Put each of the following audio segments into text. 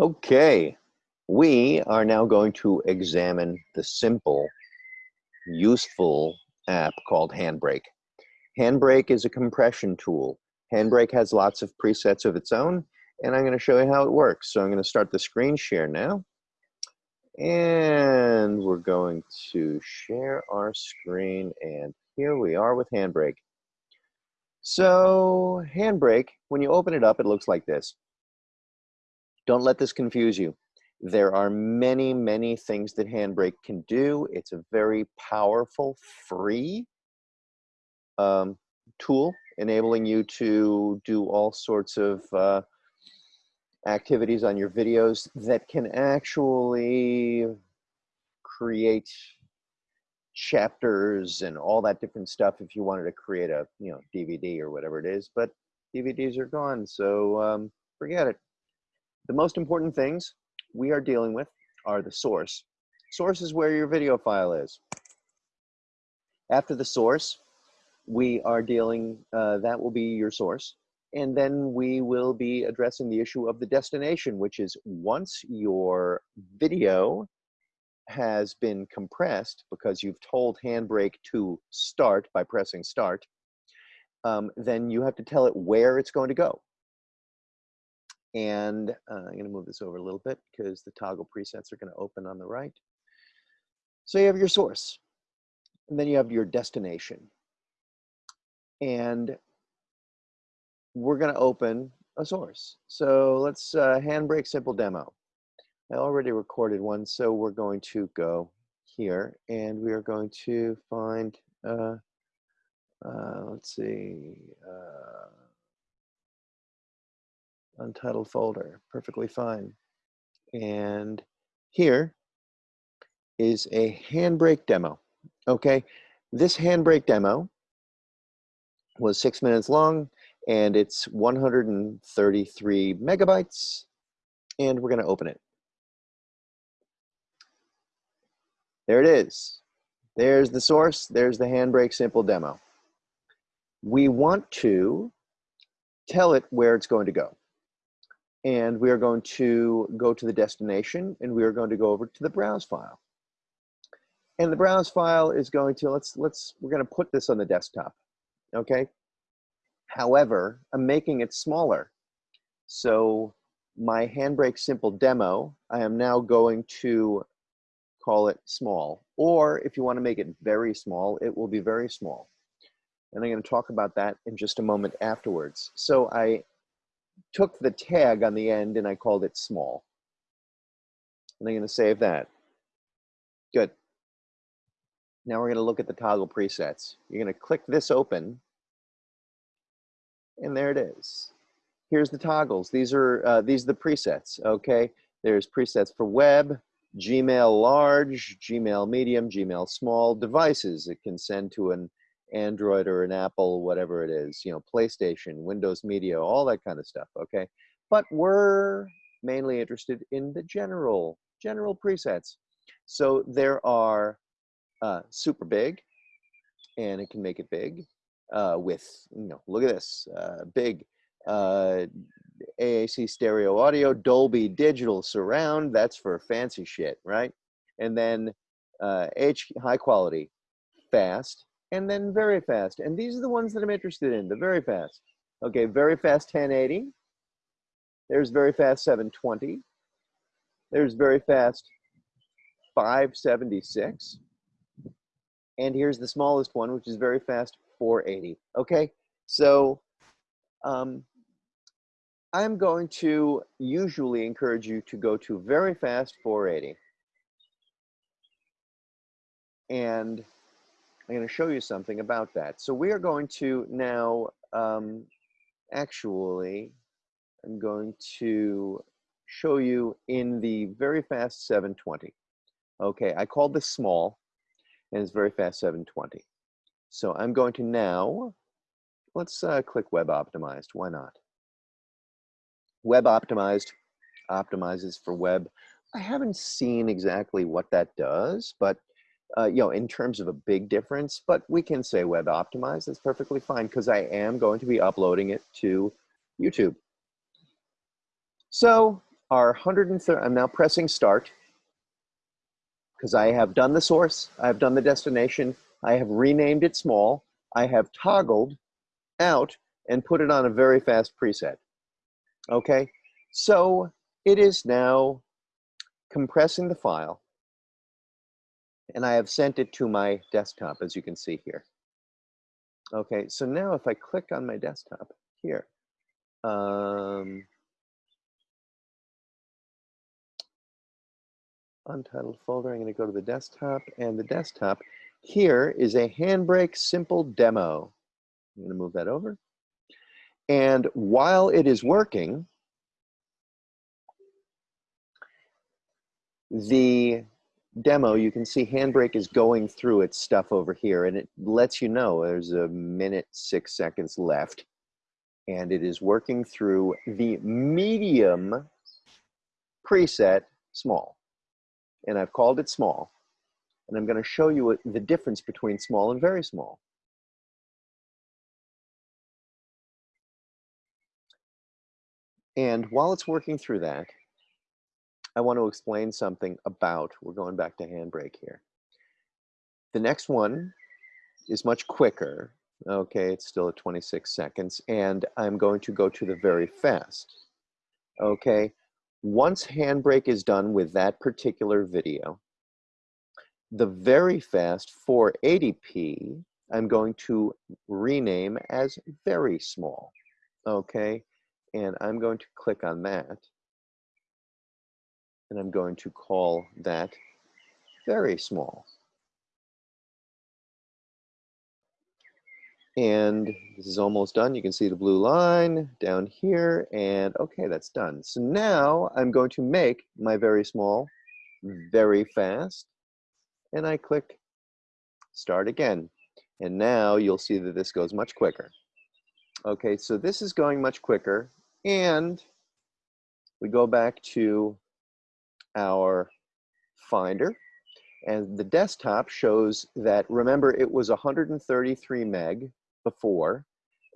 Okay, we are now going to examine the simple, useful app called Handbrake. Handbrake is a compression tool. Handbrake has lots of presets of its own, and I'm going to show you how it works. So I'm going to start the screen share now. And we're going to share our screen, and here we are with Handbrake. So Handbrake, when you open it up, it looks like this. Don't let this confuse you. There are many, many things that Handbrake can do. It's a very powerful, free um, tool, enabling you to do all sorts of uh, activities on your videos that can actually create chapters and all that different stuff if you wanted to create a you know DVD or whatever it is. But DVDs are gone, so um, forget it. The most important things we are dealing with are the source. Source is where your video file is. After the source, we are dealing, uh, that will be your source. And then we will be addressing the issue of the destination, which is once your video has been compressed because you've told Handbrake to start by pressing start, um, then you have to tell it where it's going to go. And uh, I'm going to move this over a little bit because the toggle presets are going to open on the right. So you have your source, and then you have your destination. And we're going to open a source. So let's uh, handbrake simple demo. I already recorded one, so we're going to go here and we are going to find, uh, uh, let's see, uh, untitled folder, perfectly fine. And here is a handbrake demo, okay? This handbrake demo was six minutes long and it's 133 megabytes and we're gonna open it. There it is. There's the source, there's the handbrake simple demo. We want to tell it where it's going to go and we are going to go to the destination and we are going to go over to the browse file. And the browse file is going to, let's, let's, we're going to put this on the desktop, okay? However, I'm making it smaller. So my Handbrake Simple demo, I am now going to call it small. Or if you want to make it very small, it will be very small. And I'm going to talk about that in just a moment afterwards. So I took the tag on the end and I called it small. And I'm going to save that. Good. Now we're going to look at the toggle presets. You're going to click this open and there it is. Here's the toggles. These are uh, these are the presets. Okay, there's presets for web, Gmail large, Gmail medium, Gmail small devices. It can send to an Android or an Apple, whatever it is, you know, PlayStation, Windows Media, all that kind of stuff, okay? But we're mainly interested in the general, general presets. So there are uh, super big, and it can make it big uh, with, you know, look at this, uh, big uh, AAC stereo audio, Dolby digital surround, that's for fancy shit, right? And then uh, H high quality, fast, and then very fast. And these are the ones that I'm interested in, the very fast. Okay, very fast 1080. There's very fast 720. There's very fast 576. And here's the smallest one, which is very fast 480. Okay, so um, I'm going to usually encourage you to go to very fast 480. And I'm going to show you something about that. So we are going to now, um, actually, I'm going to show you in the very fast 720. Okay, I called this small, and it's very fast 720. So I'm going to now, let's uh, click web optimized, why not? Web optimized optimizes for web. I haven't seen exactly what that does, but uh, you know, in terms of a big difference, but we can say web optimized. That's perfectly fine because I am going to be uploading it to YouTube. So our 130, I'm now pressing start because I have done the source, I have done the destination, I have renamed it small, I have toggled out and put it on a very fast preset. Okay, so it is now compressing the file and I have sent it to my desktop as you can see here. Okay, so now if I click on my desktop here, um, untitled folder, I'm going to go to the desktop and the desktop here is a Handbrake simple demo. I'm going to move that over. And while it is working, the demo, you can see Handbrake is going through its stuff over here and it lets you know there's a minute, six seconds left. And it is working through the medium preset small. And I've called it small. And I'm going to show you the difference between small and very small. And while it's working through that, I want to explain something about, we're going back to Handbrake here. The next one is much quicker. Okay, it's still at 26 seconds. And I'm going to go to the very fast. Okay, once Handbrake is done with that particular video, the very fast 480p, I'm going to rename as very small. Okay, and I'm going to click on that and I'm going to call that very small. And this is almost done. You can see the blue line down here and okay, that's done. So now I'm going to make my very small very fast and I click start again. And now you'll see that this goes much quicker. Okay, so this is going much quicker and we go back to our Finder. And the desktop shows that, remember, it was 133 meg before,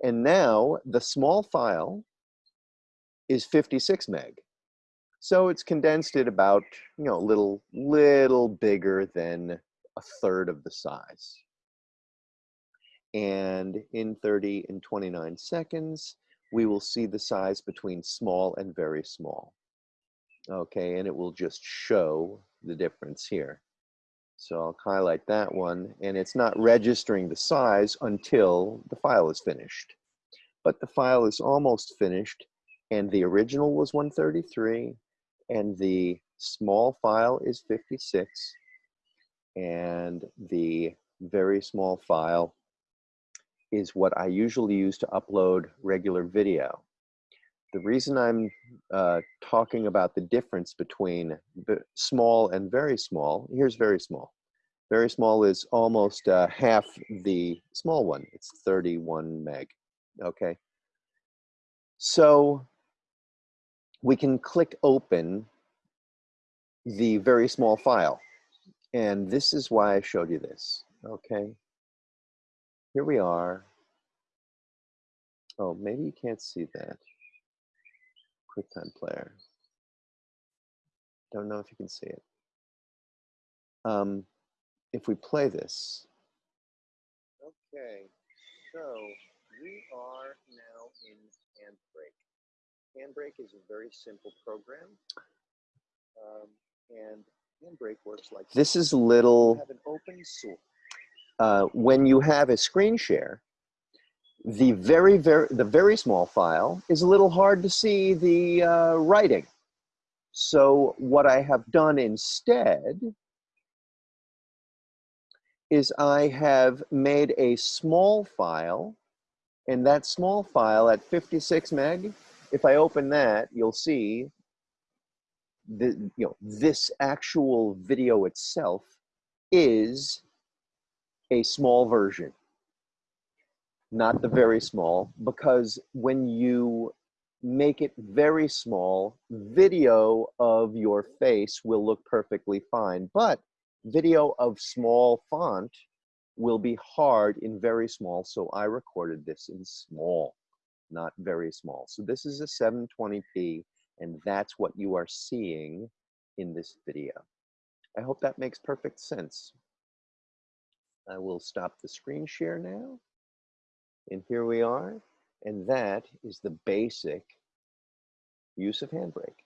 and now the small file is 56 meg. So it's condensed it about, you know, a little, little bigger than a third of the size. And in 30 and 29 seconds, we will see the size between small and very small okay, and it will just show the difference here. So I'll highlight that one, and it's not registering the size until the file is finished. But the file is almost finished, and the original was 133, and the small file is 56, and the very small file is what I usually use to upload regular video the reason I'm uh, talking about the difference between small and very small, here's very small. Very small is almost uh, half the small one. It's 31 meg, okay? So we can click open the very small file. And this is why I showed you this, okay? Here we are. Oh, maybe you can't see that. QuickTime Player. Don't know if you can see it. Um, if we play this. Okay, so we are now in Handbrake. Handbrake is a very simple program. Um, and Handbrake works like this This is little, have an open source. Uh, when you have a screen share, the very, very, the very small file is a little hard to see the uh, writing. So what I have done instead is I have made a small file and that small file at 56 meg, if I open that, you'll see the, you know, this actual video itself is a small version not the very small, because when you make it very small, video of your face will look perfectly fine, but video of small font will be hard in very small, so I recorded this in small, not very small. So this is a 720p, And that's what you are seeing in this video. I hope that makes perfect sense. I will stop the screen share now. And here we are. And that is the basic use of Handbrake.